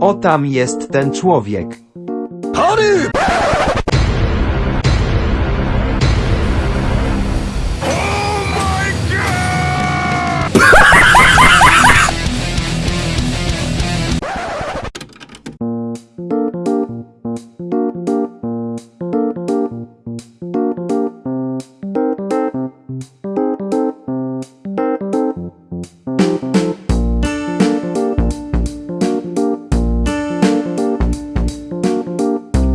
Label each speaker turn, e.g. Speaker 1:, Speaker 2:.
Speaker 1: O tam jest ten człowiek.
Speaker 2: Chory! Oh my god!